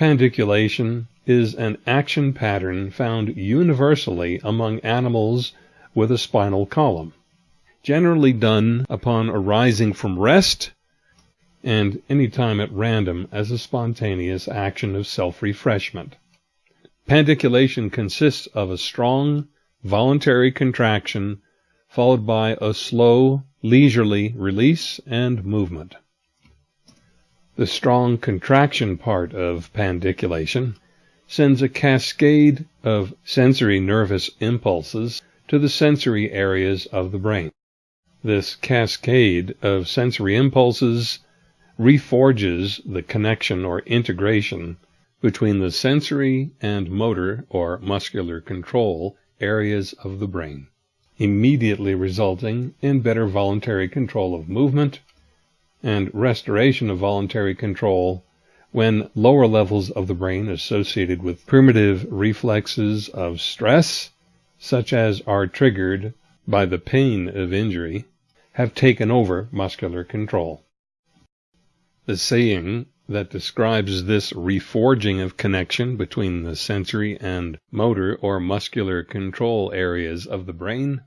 Pandiculation is an action pattern found universally among animals with a spinal column, generally done upon arising from rest and any time at random as a spontaneous action of self-refreshment. Pandiculation consists of a strong, voluntary contraction followed by a slow, leisurely release and movement. The strong contraction part of pandiculation sends a cascade of sensory nervous impulses to the sensory areas of the brain. This cascade of sensory impulses reforges the connection or integration between the sensory and motor or muscular control areas of the brain, immediately resulting in better voluntary control of movement and restoration of voluntary control when lower levels of the brain associated with primitive reflexes of stress, such as are triggered by the pain of injury, have taken over muscular control. The saying that describes this reforging of connection between the sensory and motor or muscular control areas of the brain,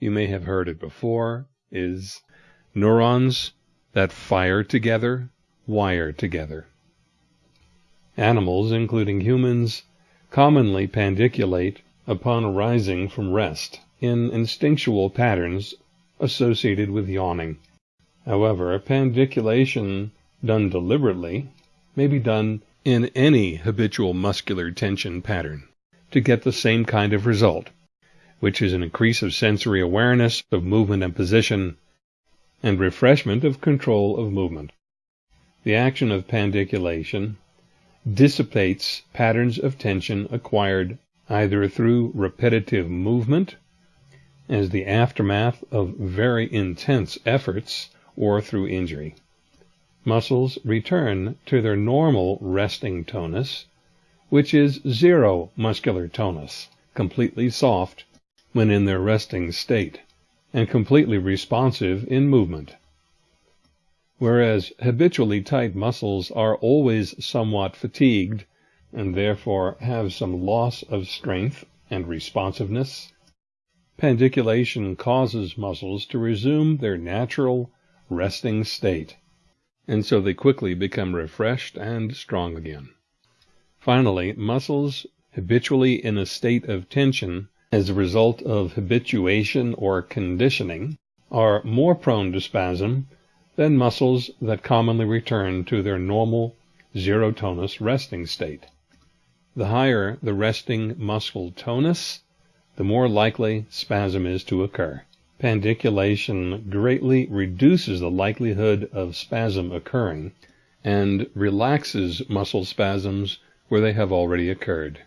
you may have heard it before, is neurons that fire together, wire together. Animals, including humans, commonly pandiculate upon arising from rest in instinctual patterns associated with yawning. However, a pandiculation done deliberately may be done in any habitual muscular tension pattern to get the same kind of result, which is an increase of sensory awareness of movement and position and refreshment of control of movement. The action of pandiculation dissipates patterns of tension acquired either through repetitive movement as the aftermath of very intense efforts or through injury. Muscles return to their normal resting tonus, which is zero muscular tonus, completely soft when in their resting state and completely responsive in movement. Whereas habitually tight muscles are always somewhat fatigued and therefore have some loss of strength and responsiveness, pandiculation causes muscles to resume their natural resting state, and so they quickly become refreshed and strong again. Finally, muscles habitually in a state of tension as a result of habituation or conditioning, are more prone to spasm than muscles that commonly return to their normal zero tonus resting state. The higher the resting muscle tonus, the more likely spasm is to occur. Pandiculation greatly reduces the likelihood of spasm occurring and relaxes muscle spasms where they have already occurred.